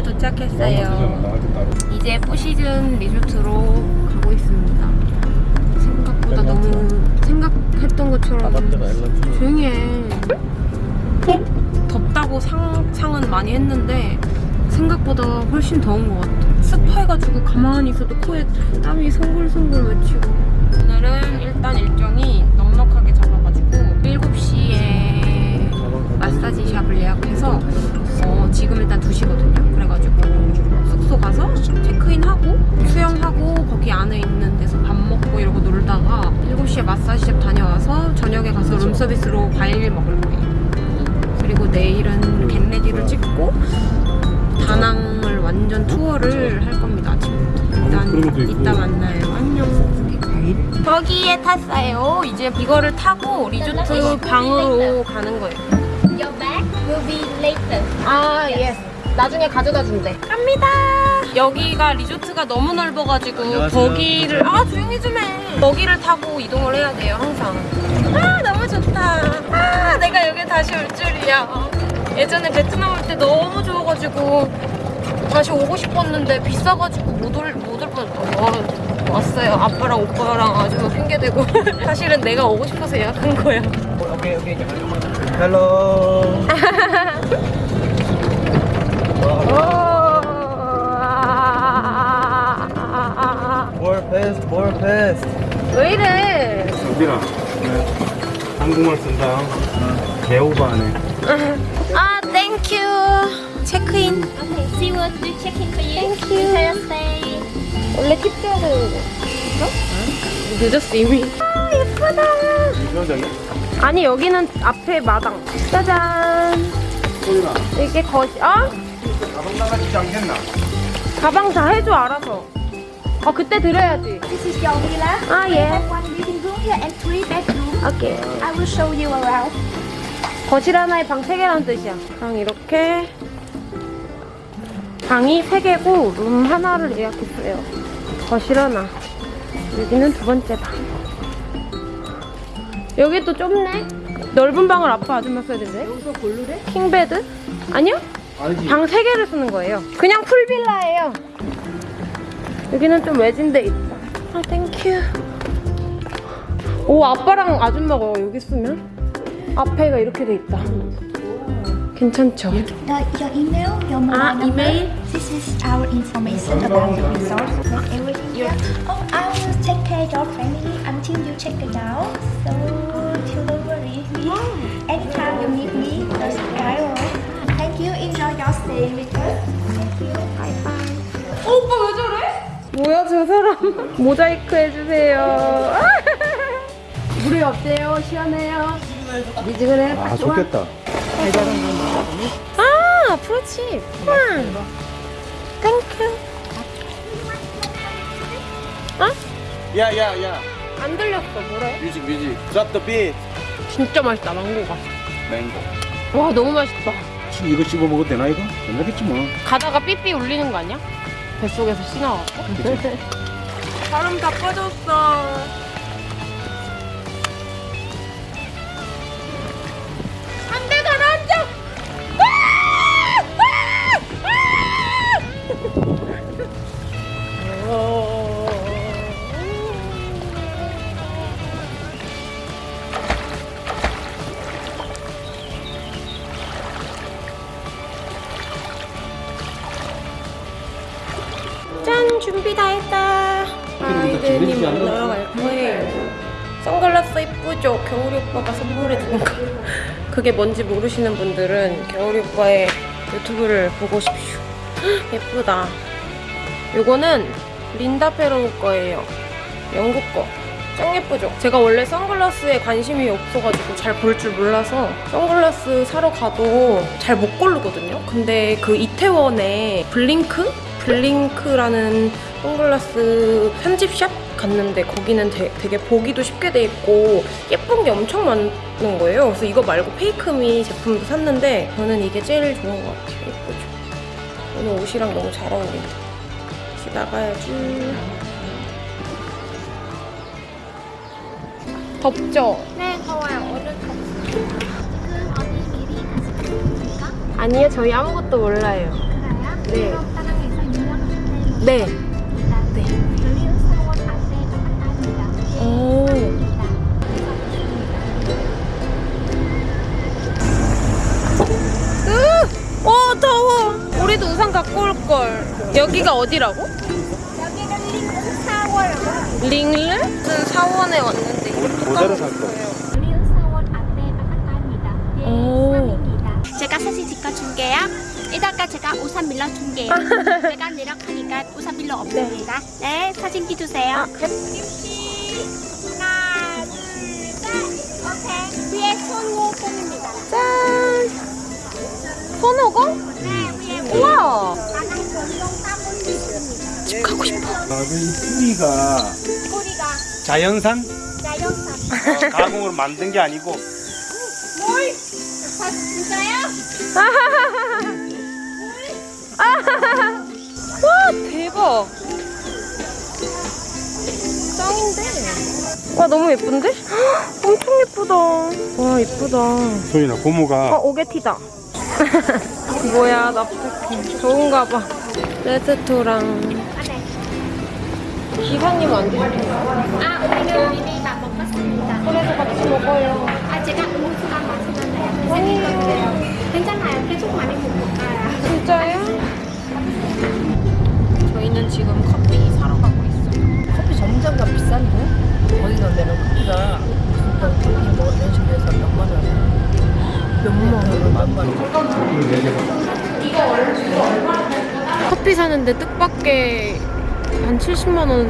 베트남에 도착했어요. 이제 포시즌 리조트로 가고 있습니다. 생각보다 너무 생각했던 것처럼 조용히 해. 덥다고 상 상은 많이 했는데 생각보다 훨씬 더운 것 같아. 습해가지고 가만히 있어도 코에 땀이 송글송글 맺히고. 오늘은 일단 일정이 넉넉하게 잡아가지고 7시에 마사지 샵을 예약해서 어, 지금 일단 2시거든요. 그래가지고 숙소 가서 체크인하고 수영하고 거기 안에 있는 데서 밥 먹고 이러고 놀다가 7시에 마사지 샵 다녀와서 저녁에 가서 룸서비스로 과일 먹을 거예요. 그리고 내일은 겟레디를 찍고 다낭을 완전 투어를 할 겁니다 아침부터 것도 일단. 이따 만나요 안녕 거기에 탔어요 이제 이거를 타고 리조트 방으로 가는 거예요 아 yes 나중에 가져다 준대. 갑니다. 여기가 리조트가 너무 넓어가지고 안녕하세요. buggy를 아 조용히 좀 해. buggy를 타고 이동을 해야 돼요 항상. 아 너무 좋다. 아 내가 여기 다시 올 줄이야. 예전에 베트남 올 때 너무 좋아가지고 다시 오고 싶었는데 비싸가지고 못올못 올 뻔했어 와, 왔어요. 아빠랑 오빠랑 아주 핑계대고. 사실은 내가 오고 싶어서 예약한 거야. 오케이 오케이. 헬로. 볼 패스 볼 패스. 왜 이래 어디라? 한국말 쓴다. 개오바네. 아 땡큐 체크인 Okay, she will do check-in for you. Thank stay. 원래 팁 줘야 되는데 어? 늦었어 이미 아 예쁘다 이거장이? 아니 여기는 앞에 마당 짜잔 소리나. 이게 거실 어? 가방 나가지 않겠나? 가방 다 해줘 알아서 어 그때 드려야지 This is your villa. 아 예 have one living room here and three bedrooms. 오케이 I will show you around. 거실 하나에 방 3개라는 뜻이야 방 이렇게 방이 3개고 룸 하나를 예약했어요 거실 하나 여기는 두 번째 방 여기 또 좁네 넓은 방을 아빠 아줌마 써야 된대 여기서 골르래? King bed? 아니요. 방 3개를 쓰는 거예요 그냥 pool villa예요 여기는 좀 외진 데 있다 아 thank you 오 아빠랑 아줌마가 여기 쓰면 앞에가 이렇게 돼 있다 괜찮죠? The, your email, your mobile Ah, number. email. This is our information about the resort. Got everything here. Oh, I will take care of your family until you check it out. So, don't worry. Anytime you need me, just dial. 어, 오빠 왜 저래? 뭐야 저 사람 모자이크 해주세요 물이 어때요? 시원해요? 미지근해? 아 좋겠다. 아 프로칩 응 thank you 야야야. 안 들렸어 뭐래? Music music. Drop the beat. 진짜 맛있다 망고가 맹고. 와 너무 맛있다 이거 씹어 먹어도 되나 이거? 된다겠지 뭐. 가다가 삐삐 울리는 거 아니야? 뱃속에서 씨 나왔고 바람 다 빠졌어 이쁘죠? 겨울이 오빠가 선물해 준 거. 그게 뭔지 모르시는 분들은 겨울이 오빠의 유튜브를 보고. 헉, 예쁘다. 요거는 린다 페로 거예요. 영국 거. 짱 예쁘죠? 제가 원래 선글라스에 관심이 없어가지고 잘 볼 줄 몰라서 선글라스 사러 가도 잘 못 고르거든요. 근데 그 이태원에 블링크? 블링크라는 선글라스 편집샵 갔는데 거기는 되, 되게 보기도 쉽게 돼 있고 예쁜 게 엄청 많은 거예요. 그래서 이거 말고 페이크미 제품도 샀는데 저는 이게 제일 좋은 것 같아요. 예쁘죠? 오늘 옷이랑 너무 잘 어울린다. 같이 나가야지. 덥죠? 네, 더워요. 오늘 덥습니다. 지금 어디 미리 가시겠습니까? 아니요, 저희 아무것도 몰라요. 그래요? 네. 네. 오. 으! 어, 더워. 우리도 우산 갖고 올 걸. 여기가 어디라고? 여기는 링크. 링르? 무슨 사원에 왔는데 모자를 살 거. 링크 사원. 예. 제가 사진 찍어줄게요. 이따가 제가 우산 빌려줄게요. 제가 내려가니까 우산 필요 없습니다. 네, 사진 찍주세요. 손오공입니다. 짠. 손오공? 네, 우와. 집 가고 싶어. 아, 이 뿌리가 꼬리가 자연산 자연산. 가공으로 만든 게 아니고 뭘? 아, 진짜요? 와 대박. 짱인데. 와 너무 예쁜데? 헉, 엄청 예쁘다. 와 예쁘다. 어 고모가 오게티다. 뭐야 납작해. 좋은가 봐. 레스토랑. 아, 네. 기사님 안 드세요? 아, 우리는 이미 다 먹었습니다. 그래서 같이 먹어요. 아, 제가 음료수만 마시면 돼요. 생기거든요. 괜찮아요. 계속 많이 먹을까요? 진짜요? 저희는 지금 커피 사러 가고 있어요. 커피 점점가 비싼데? 어디 가면은 커피가 무슨 뭐 이런 식으로 해서 몇만 원. 몇만 원, 만만 원. 커피 사는데 뜻밖의 한 70만 원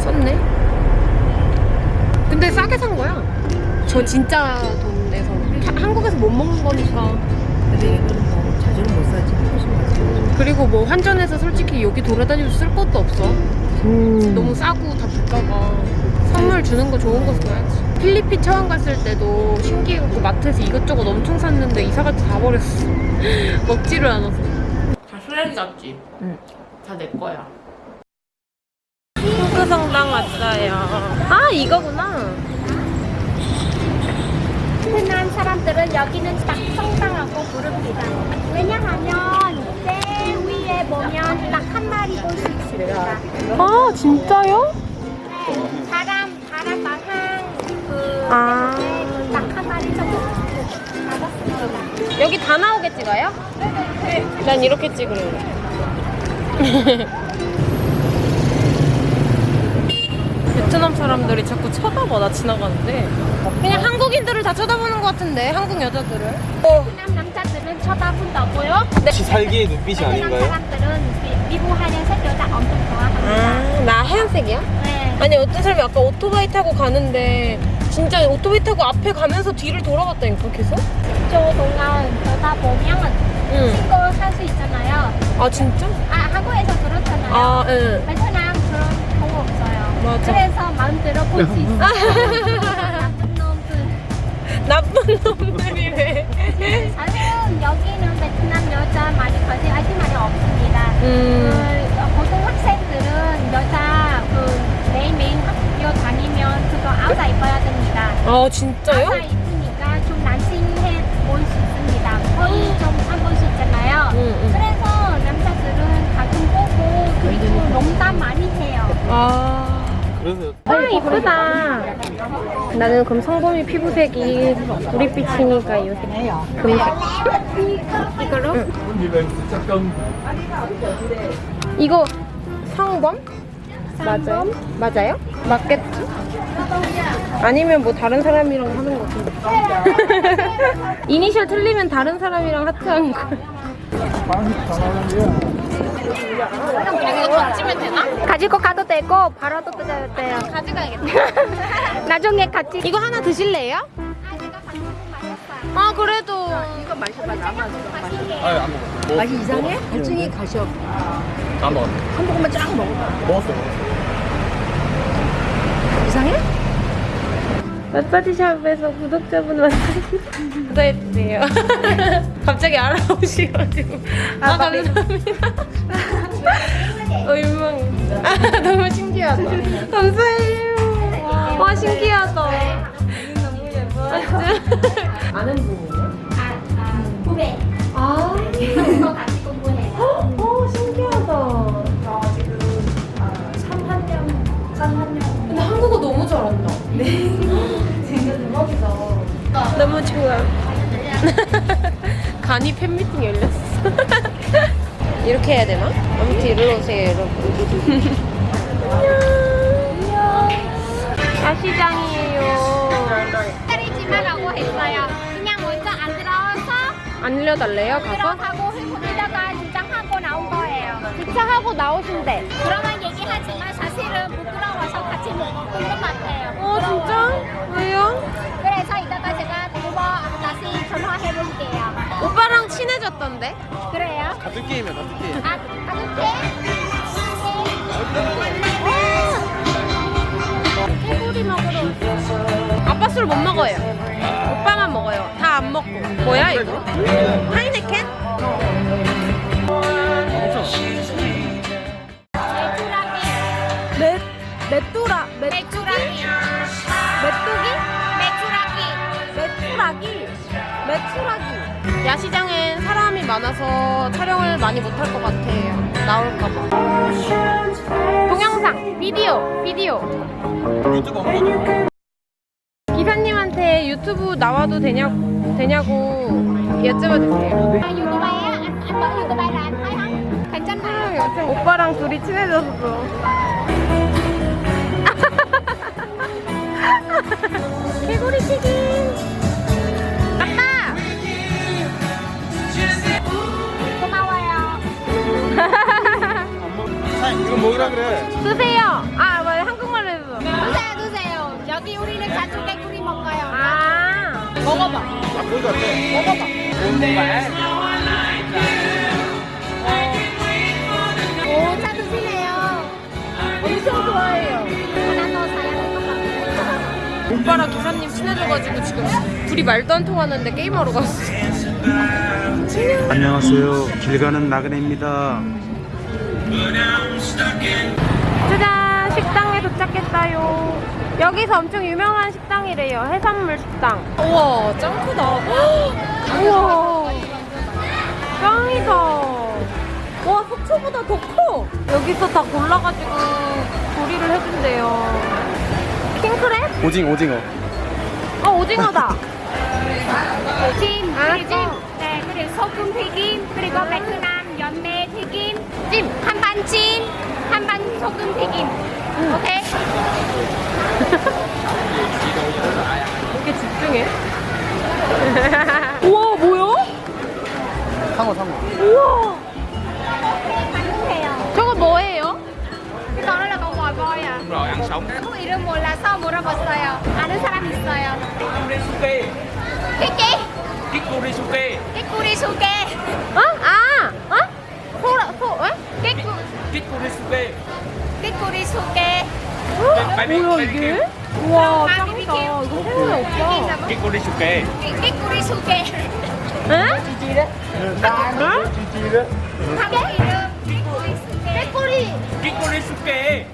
썼네. 근데 싸게 산 거야. 저 진짜 돈 내서 하- 한국에서 못 먹는 거니까. 근데 이거는 뭐 자주는 못 사지. 그리고 뭐 환전해서 솔직히 여기 돌아다니면서 쓸 것도 없어. 너무 싸고 다 물가가 선물 주는 거 좋은 거 써야지. 필리핀 처음 갔을 때도 신기해갖고 마트에서 이것저것 엄청 샀는데 이사 갈 때 다 버렸어. 먹지를 않아서. 다 쓰레기 같지? 응. 다 내 거야. 후크성당 왔어요. 아 이거구나. 흔한 사람들은 여기는 딱 성당하고 부릅니다. 왜냐하면 제일 위에 보면 딱 한 마리 볼 수 있습니다. 아 진짜요? 네, 여기 다 나오게 찍어요? 난 이렇게 찍을래. 베트남 사람들이 자꾸 쳐다봐 나 지나가는데 그냥 한국인들을 다 쳐다보는 것 같은데 한국 여자들을 베트남 남자들은 쳐다본다고요? 같이 살기의 눈빛이 베트남 아닌가요? 사람들은 미- 미국 하얀색 여자 엄청 좋아합니다. 아나 하얀색이야? 네. 아니 어떤 사람이 아까 오토바이 타고 가는데 진짜 오토바이 타고 앞에 가면서 뒤를 돌아봤다니까 계속? 저 동안 보다 보면 응. 신고할 수 있잖아요. 아 진짜? 아 한국에서 그렇잖아요. 아 응. 베트남 그런 경우 없어요. 맞아. 그래서 마음대로 볼 수 있어요. 나쁜 놈들. 나쁜 놈들이 왜? 사실은 여기는 베트남 여자 많이 거지 아직 많이 없습니다. 음. 아 진짜요? 아우다 입으니까 좀 난징해 보일 수 있습니다. 거의 좀안 보일 수 있잖아요. 응, 응. 그래서 남자들은 가끔 보고 그리고 농담 많이 해요. 아. 그래서 아 이쁘다. 나는 그럼 성범이 피부색이 우리빛이니까 이 금색. 이걸로? 이거 성범? 맞아요? 맞아요? 맞겠지? 아니면 뭐 다른 사람이랑 하는 거 같은데. 이니셜 틀리면 다른 사람이랑 하트하는 거. 이거 던지면 되나? 가지고 가도 되고 바로도 뜯어야 돼요. 가져가야겠다. 나중에 같이 이거 하나 드실래요? 아. 아 그래도 이거 마셔봐, 나만. 아안 먹어 맛이 이상해? 갈증이 가셔. 안 먹었네 한 모금만 쫙 먹어. 먹었어 이상해? 마사지샵에서 구독자분 만나서 구독해주세요. 갑자기 알아보셔가지고 아, 감사합니다. 어이 신기하다. 감사해요. 와 신기하다. 너무 예뻐. 아는 분이에요? 후배. 아, 대박이다. 너무 좋아. 간이 팬미팅 열렸어. 이렇게 해야 되나? 아무튼 일로 오세요, 여러분. 안녕. 야시장이에요. 기다리지마라고 했어요. 그냥 먼저 안 들어와서 안 일려달래요, 가서? 들어가고 회고리다가 주장하고 나온 거예요. 주차하고 나오신대. 그러면 얘기하지만 사실은 부 먹은 것 같아요. 어, 진짜? 왜요? 그래서 이따가 제가 두번 다시 전화해 볼게요. 오빠랑 친해졌던데? 그래요? 같은 게임이야 같은 게임 아, 가볼게. 개구리 먹으러 아빠 술 못 먹어요. 오빠만 먹어요. 다 안 먹고. 뭐야, 이거? 하이네켄? 메, 메뚜라, 메, 맥주라기. 메뚜기? 맥주라기. 메뚜라기. 메뚜라기. 야시장엔 사람이 많아서 촬영을 많이 못할 것 같아요. 나올까봐. 동영상, 비디오, 비디오. 기사님한테 유튜브 나와도 되냐, 되냐고 여쭤봐 주세요. 아, 유튜버예요? 안, 안? 괜찮나요? 요즘 오빠랑 둘이 친해졌어. 개구리 튀김. 아빠. 고마워요. 사장님 이거 먹으라 그래 드세요. 아, 맞아 한국말로 해서. 드세요, 드세요. 여기 우리는 자주 개구리 먹어요. 아. 먹어봐. 아 그거 같아 먹어봐. 오, 잘 드시네요. 엄청 좋아해요. 오빠랑 기사님 친해져가지고 지금 둘이 말도 안 통하는데 게임하러 갔어. 안녕하세요. 길 가는 나그네입니다. 짜잔! 식당에 도착했어요. 여기서 엄청 유명한 식당이래요. 해산물 식당. 우와, 짱 크다. 우와. 짱이다. 와, 속초보다 더 커. 여기서 다 골라가지고 조리를 해준대요. 오징어 오징어 어, 오징어다. 찜, 아, 그리고 찜. 네, 그리고 소금 튀김, 그리고 베트남 연매 튀김, 찜. 한반 찜, 한반 소금 튀김. 오케이? 이렇게 집중해. 우와, 뭐야? 상어 상어 우와. Là con bò voi à? rồi ăn sống 그 이름 몰라서 물어봤어요. 아는 사람 있어요. 끼끼? 끼꼬리 수게 끼꾸리 수개. 어? 아, 어? 소라, 소, 끼꼬리 수게 끼꾸리 수개. 뭐야 이게? 우와 짱이다. 이거 새우야 오빠. 끼꼬리 수게 끼꾸리 수개. 응? 한국 이름 끼꾸리 수개. 끼꾸리. 끼꼬리 수게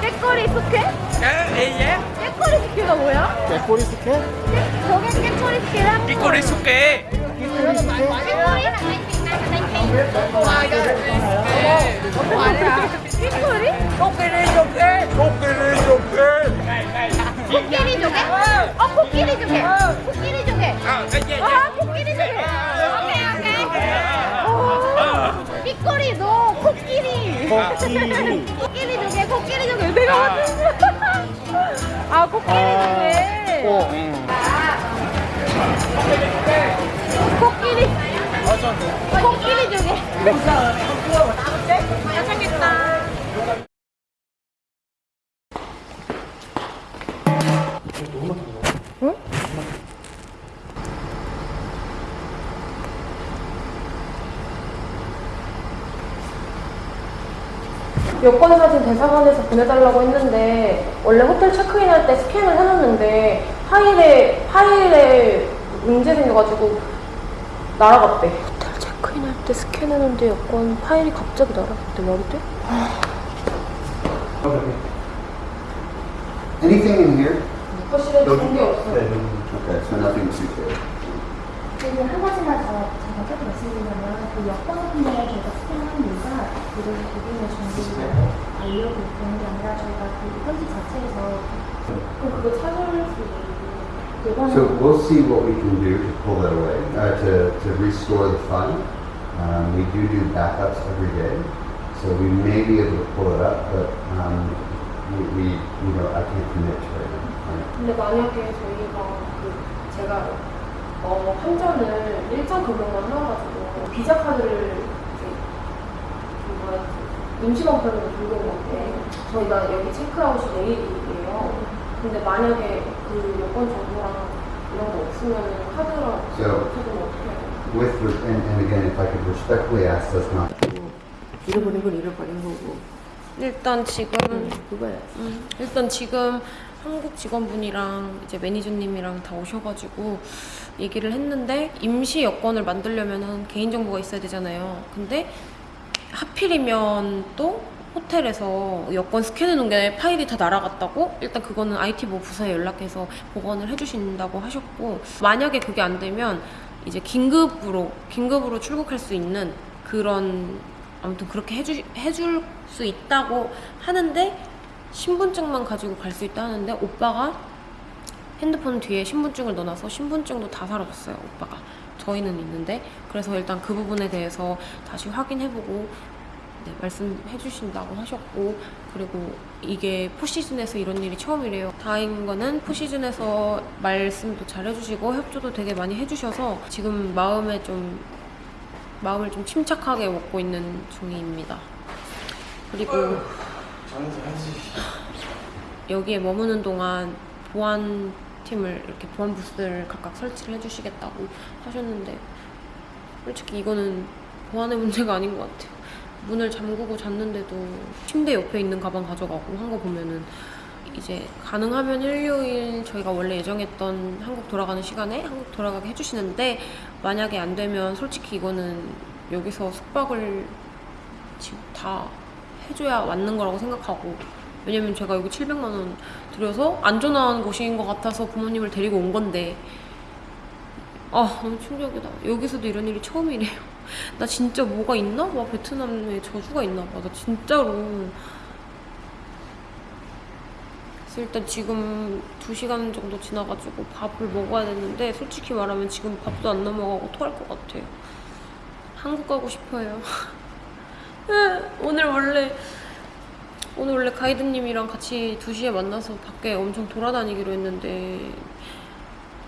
깨꼬리 숙회? 예예 깨꼬리 숙회가 뭐야? 끼꼬리 수게 저게 깨꼬리 숙회랑 끼꼬리 수게 끼꾸리 là bánh Việt Nam là bánh Tây. 깨꼬리? 끼꼬리 수게 코끼리 조개? 어 코끼리 조개. 코끼리 조개. 아예예 아 코끼리 조개. 삐꼬리 너 코끼리. 코끼리 조개 코끼리 조개 내가 맞춘 거야. 아 코끼리 조개. 코끼리. 코끼리 조개. 맛있겠다. 여권 사진 대사관에서 보내달라고 했는데 원래 호텔 체크인 할 때 스캔을 해놨는데 파일에 파일에 문제 생겨가지고 날아갔대. 호텔 체크인할 그때 스캔했는데 여권 파일이 갑자기 날아갔대 말이 돼? Anything in here? 거실에 좋은 게 없어 Okay, so nothing. 그리고 한 가지만 더 제가 꼭 말씀드리면 그 여권 같은 데 저희가 스캔하는 이유가 이런 고객의 정보를 알려고 그런 게 아니라 저희가 그 편지 자체에서 그럼 그거 찾아올 수 있는 So we'll see what we can do to pull that away, uh, to, to restore the fund. Um, we do do backups every day, so we may be able to pull it up, but um, we, we, you know, I can't commit to now. Right? 근데 만약에 저희가 그 제가 어, 환전을 일정 금액만 해가지고 비자 카드를 임시방편으로 들고 온 건데 저희가 여기 체크아웃이 내일이에요. 근데 만약에 그 여권 정보랑 이런 거 없으면 카드랑 So- 카드는 어떻게 해요? With, and, and again, if I could respectfully ask us not 잃어버린 건 잃어버린 거고 일단 지금 그거야. 음, 일단 지금 한국 직원분이랑 이제 매니저님이랑 다 오셔가지고 얘기를 했는데 임시 여권을 만들려면은 개인정보가 있어야 되잖아요. 근데 하필이면 또 호텔에서 여권 스캔해 놓은 게 파일이 다 날아갔다고? 일단 그거는 IT 뭐 부서에 연락해서 보관을 해주신다고 하셨고 만약에 그게 안 되면 이제 긴급으로 긴급으로 출국할 수 있는 그런 아무튼 그렇게 해주, 해줄 수 있다고 하는데 신분증만 가지고 갈 수 있다 하는데 오빠가 핸드폰 뒤에 신분증을 넣어놔서 신분증도 다 사라졌어요 오빠가 저희는 있는데 그래서 일단 그 부분에 대해서 다시 확인해보고 네, 말씀해 주신다고 하셨고 그리고 이게 포시즌에서 이런 일이 처음이래요. 다행인 거는 포시즌에서 말씀도 잘 해주시고 협조도 되게 많이 해주셔서 지금 마음에 좀 마음을 좀 침착하게 먹고 있는 중입니다. 그리고 여기에 머무는 동안 보안 팀을 이렇게 보안 부스를 각각 설치를 해주시겠다고 하셨는데 솔직히 이거는 보안의 문제가 아닌 것 같아요. 문을 잠그고 잤는데도 침대 옆에 있는 가방 가져가고 한 거 보면은 이제 가능하면 일요일 저희가 원래 예정했던 한국 돌아가는 시간에 한국 돌아가게 해주시는데 만약에 안 되면 솔직히 이거는 여기서 숙박을 지금 다 해줘야 맞는 거라고 생각하고 왜냐면 제가 여기 700만 원 들여서 안전한 곳인 것 같아서 부모님을 데리고 온 건데. 아 너무 충격이다. 여기서도 이런 일이 처음이래요. 나 진짜 뭐가 있나? 봐 베트남에 저주가 있나 봐나 진짜로. 그래서 일단 지금 2시간 정도 지나가지고 밥을 먹어야 되는데 솔직히 말하면 지금 밥도 안 넘어가고 토할 것 같아요. 한국 가고 싶어요. 오늘 원래 오늘 원래 가이드님이랑 같이 2시에 만나서 밖에 엄청 돌아다니기로 했는데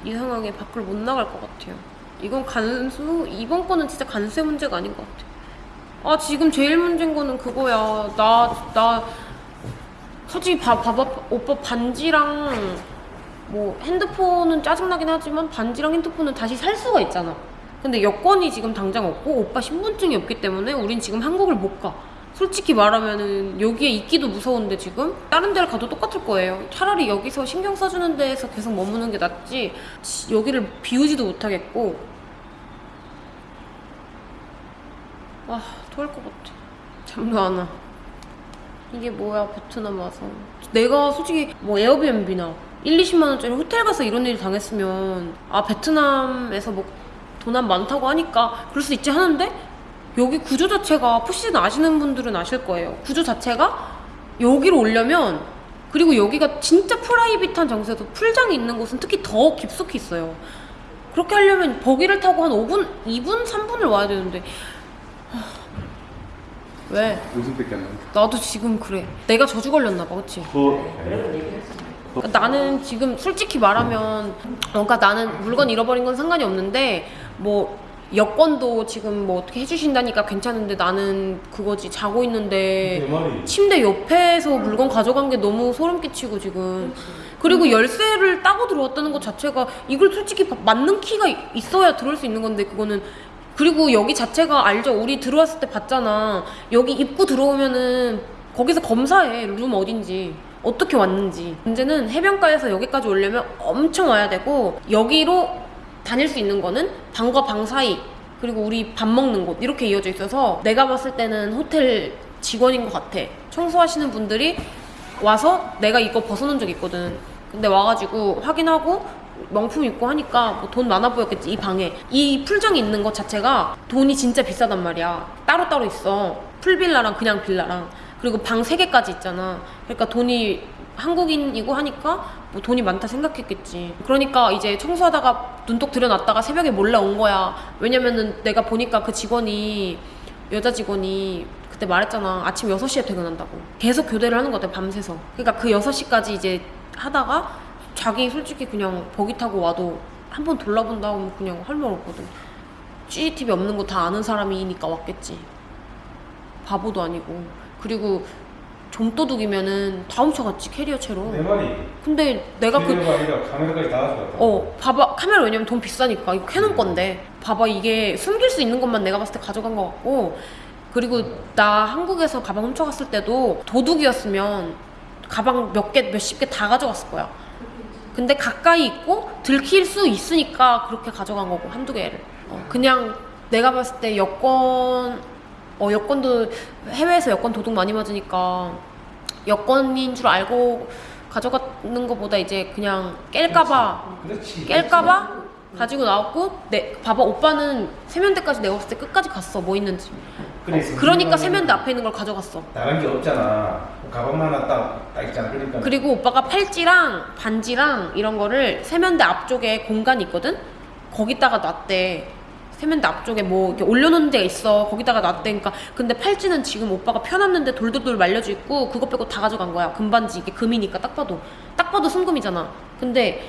이상하게 밖을 못 나갈 것 같아요. 이건 간수 이번 거는 진짜 간세 문제가 아닌 것 같아. 아 지금 제일 문제인 거는 그거야. 나 나 솔직히 봐 봐봐 오빠 반지랑 뭐 핸드폰은 짜증나긴 하지만 반지랑 핸드폰은 다시 살 수가 있잖아. 근데 여권이 지금 당장 없고 오빠 신분증이 없기 때문에 우린 지금 한국을 못 가. 솔직히 말하면은 여기에 있기도 무서운데 지금 다른 데를 가도 똑같을 거예요. 차라리 여기서 신경 써주는 데에서 계속 머무는 게 낫지. 지- 여기를 비우지도 못하겠고. 아 토할 것 같아. 잠도 안 와. 이게 뭐야 베트남 와서. 내가 솔직히 뭐 에어비앤비나 1, 20만 원짜리 호텔 가서 이런 일 당했으면 아 베트남에서 뭐 돈안 많다고 하니까 그럴 수 있지 하는데 여기 구조 자체가 푸시즌 아시는 분들은 아실 거예요. 구조 자체가 여기로 오려면 그리고 여기가 진짜 프라이빗한 장소에서 풀장이 있는 곳은 특히 더 깊숙이 있어요. 그렇게 하려면 버기를 타고 한 5분, 2분, 3분을 와야 되는데 하, 왜? 무슨 뺏겼나? 나도 지금 그래. 내가 저주 걸렸나 봐, 그치? 그러니까 나는 지금 솔직히 말하면 그러니까 나는 물건 잃어버린 건 상관이 없는데 뭐 여권도 지금 뭐 어떻게 해주신다니까 괜찮은데 나는 그거지 자고 있는데 침대 옆에서 물건 가져간 게 너무 소름 끼치고 지금. 그리고 열쇠를 따고 들어왔다는 것 자체가 이걸 솔직히 바- 맞는 키가 이- 있어야 들어올 수 있는 건데 그거는. 그리고 여기 자체가 알죠? 우리 들어왔을 때 봤잖아. 여기 입구 들어오면은 거기서 검사해 룸 어딘지. 어떻게 왔는지. 문제는 해변가에서 여기까지 오려면 엄청 와야 되고 여기로 다닐 수 있는 거는 방과 방 사이 그리고 우리 밥 먹는 곳 이렇게 이어져 있어서 내가 봤을 때는 호텔 직원인 것 같아. 청소하시는 분들이 와서 내가 이거 벗어놓은 적 있거든. 근데 와가지고 확인하고 명품 입고 하니까 뭐 돈 많아 보였겠지 이 방에. 이 풀정이 있는 것 자체가 돈이 진짜 비싸단 말이야. 따로따로 있어. 풀빌라랑 그냥 빌라랑. 그리고 방 3개까지 있잖아. 그러니까 돈이 한국인이고 하니까 뭐 돈이 많다 생각했겠지. 그러니까 이제 청소하다가 눈독 들여놨다가 새벽에 몰래 온 거야. 왜냐면은 내가 보니까 그 직원이 여자 직원이 그때 말했잖아. 아침 6시에 퇴근한다고. 계속 교대를 하는 것 같아 밤새서. 그러니까 그 6시까지 이제 하다가 자기 솔직히 그냥 buggy 타고 와도 한 번 돌아본다고 하면 그냥 할 말 없거든. CCTV 없는 거 다 아는 사람이니까 왔겠지. 바보도 아니고. 그리고 좀도둑이면은 다 훔쳐갔지 캐리어 채로 내 말이 근데 내가 그 아니라 카메라까지 다 가져갔다. 어, 봐봐. 카메라 왜냐면 돈 비싸니까. 이거 캐논 건데. 봐봐. 이게 숨길 수 있는 것만 내가 봤을 때 가져간 것 같고. 그리고 나 한국에서 가방 훔쳐갔을 때도 도둑이었으면 가방 몇 개, 몇십 개 다 가져갔을 거야. 근데 가까이 있고 들킬 수 있으니까 그렇게 가져간 거고, 한두 개를. 어, 그냥 내가 봤을 때 여권, 어, 여권도 해외에서 여권 도둑 많이 맞으니까 여권인 줄 알고 가져가는 것보다 이제 그냥 깰까봐. 그렇지. 깰까봐? 가지고 나왔고 내 봐봐 오빠는 세면대까지 내가 봤을 때 끝까지 갔어 뭐 있는지. 그래서 그러니까 우리는 세면대 앞에 있는 걸 가져갔어. 나간 게 없잖아. 가방만 하나 딱, 딱 있잖아. 그러니까. 그리고 오빠가 팔찌랑 반지랑 이런 거를 세면대 앞쪽에 공간이 있거든? 거기다가 놨대 세면대 앞쪽에 뭐 이렇게 올려놓는 데가 있어 거기다가 놨대 그러니까 근데 팔찌는 지금 오빠가 펴놨는데 돌돌돌 말려져 있고 그것 빼고 다 가져간 거야 금반지 이게 금이니까 딱 봐도 딱 봐도 순금이잖아 근데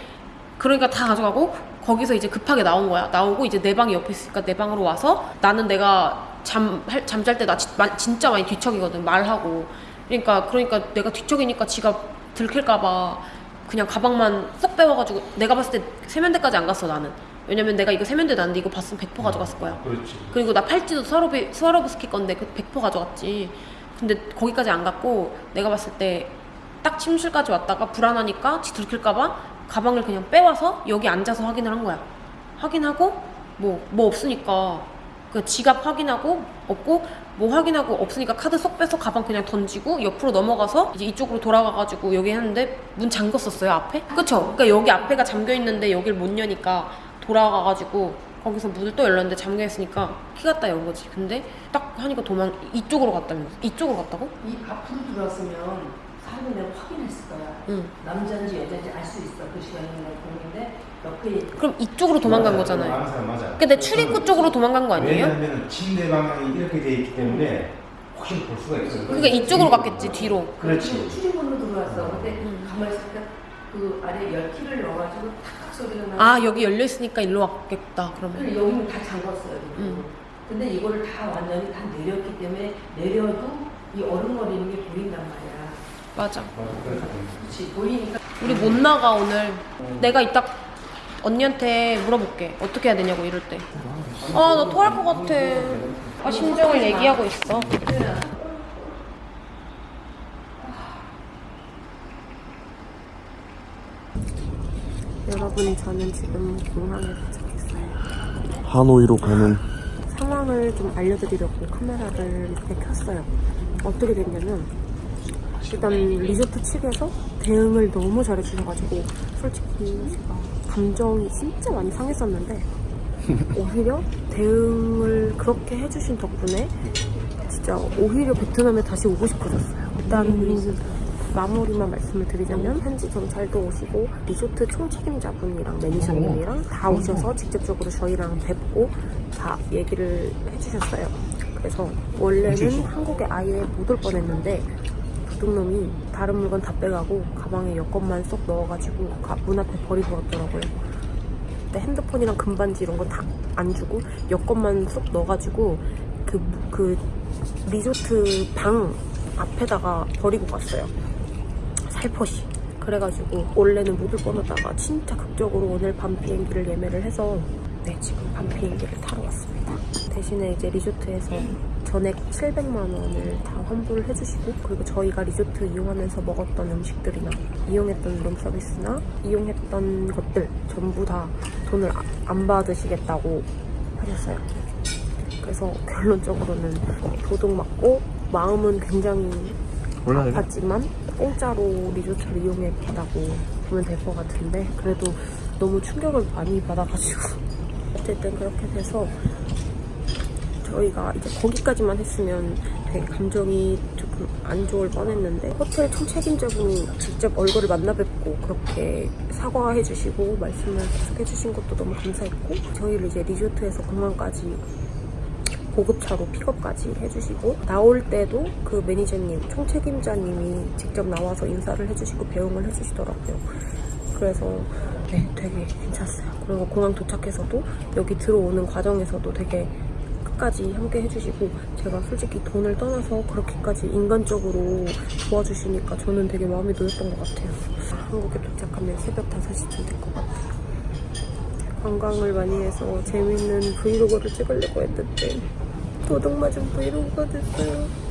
그러니까 다 가져가고 거기서 이제 급하게 나온 거야. 나오고 이제 내 방이 옆에 있으니까 내 방으로 와서 나는 내가 잠 할- 잠잘 때 나 진짜 많이 뒤척이거든 말하고. 그러니까 그러니까 내가 뒤척이니까 지가 들킬까봐 그냥 가방만 쏙 빼와가지고 내가 봤을 때 세면대까지 안 갔어 나는. 왜냐면 내가 이거 세면대 놨는데 이거 봤으면 100% 가져갔을 거야. 그렇지. 그리고 나 팔찌도 스와로비, 스와로브스키 건데 그 100% 가져갔지. 근데 거기까지 안 갔고 내가 봤을 때 딱 침실까지 왔다가 불안하니까 지 들킬까봐 가방을 그냥 빼와서 여기 앉아서 확인을 한 거야. 확인하고 뭐뭐 없으니까 그 지갑 확인하고 없고 뭐 확인하고 없으니까 카드 쏙 빼서 가방 그냥 던지고 옆으로 넘어가서 이제 이쪽으로 돌아가가지고 여기 했는데 문 잠궜었어요 앞에 그쵸 그러니까 여기 앞에가 잠겨 있는데 여길 못 여니까 돌아가가지고 거기서 문을 또 열렸는데 잠겨 있으니까 키 갖다 연 거지 근데 딱 하니까 도망 이쪽으로 갔다면서 이쪽으로 갔다고 이 앞으로 들어왔으면 사람을 내가 확인했을 거야. 응 남자인지 여자인지 알 수 있어. 그 시간에 내가 보는데 옆에 그럼 이쪽으로 도망간 맞아. 거잖아요 사람 맞아. 근데 출입구 쪽으로 도망간 거 아니에요 왜냐하면 침대 방향이 이렇게 돼 있기 때문에 확실히 볼 수가 있어. 그러니까 이쪽으로 갔겠지 뒤로 그렇지. 출입문으로 들어왔어. 근데 음. 가만히 있으니까 그 아래 열키를 넣어가지고 탁탁 소리가 나. 아 여기 열려 있으니까 일로 왔겠다 그러면 그리고 여기는 다 잠궜어요. 음. 근데 이거를 다 완전히 다 내렸기 때문에 내려도 이 얼음거리는 게 보인단 말이야. 맞아. 그렇지. 그렇지 보이니까 우리 못 나가 오늘 내가 이따 언니한테 물어볼게 어떻게 해야 되냐고 이럴 때 아 나 토할 것 같아 아 심정을 얘기하고 있어 여러분 저는 지금 공항에 도착했어요 하노이로 가는 상황을 좀 알려드리려고 카메라를 이렇게 켰어요. 어떻게 됐냐면 일단 리조트 측에서 대응을 너무 잘해주셔가지고 솔직히 제가 감정이 진짜 많이 상했었는데 오히려 대응을 그렇게 해주신 덕분에 진짜 오히려 베트남에 다시 오고 싶어졌어요. 일단 마무리만 말씀을 드리자면 현지 경찰도 오시고 리조트 총책임자분이랑 매니저님이랑 다 오셔서 직접적으로 저희랑 뵙고 다 얘기를 해주셨어요. 그래서 원래는 한국에 아예 못 올 뻔했는데 도둑놈이 다른 물건 다 빼가고 가방에 여권만 쏙 넣어가지고 가- 문 앞에 버리고 갔더라고요. 그때 핸드폰이랑 금반지 이런 거 다 안 주고 여권만 쏙 넣어가지고 그, 그 리조트 방 앞에다가 버리고 갔어요. 살포시. 그래가지고 원래는 못 올 뻔하다가 진짜 극적으로 오늘 밤 비행기를 예매를 해서 네 지금 밤 비행기를 타러 왔습니다. 대신에 이제 리조트에서 전액 700만 원을 다 환불을 해주시고 그리고 저희가 리조트 이용하면서 먹었던 음식들이나 이용했던 룸 서비스나 이용했던 것들 전부 다 돈을 아- 안 받으시겠다고 하셨어요. 그래서 결론적으로는 도둑 맞고 마음은 굉장히 아팠지만 공짜로 리조트를 이용했다고 보면 될 것 같은데 그래도 너무 충격을 많이 받아가지고 어쨌든 그렇게 돼서 저희가 이제 거기까지만 했으면 되게 감정이 조금 안 좋을 뻔했는데 호텔 총책임자분이 직접 얼굴을 만나 뵙고 그렇게 사과해 주시고 말씀을 계속 해주신 것도 너무 감사했고 저희를 이제 리조트에서 공항까지 고급차로 픽업까지 해주시고 나올 때도 그 매니저님 총책임자님이 직접 나와서 인사를 해주시고 배웅을 해주시더라고요. 그래서 네 되게 괜찮았어요. 그리고 공항 도착해서도 여기 들어오는 과정에서도 되게 끝까지 함께 해주시고 제가 솔직히 돈을 떠나서 그렇게까지 인간적으로 도와주시니까 저는 되게 마음이 놓였던 것 같아요. 한국에 도착하면 새벽 5시쯤 될 것 같아요. 관광을 많이 해서 재밌는 브이로그를 찍으려고 했는데 도둑 맞은 브이로그가 됐어요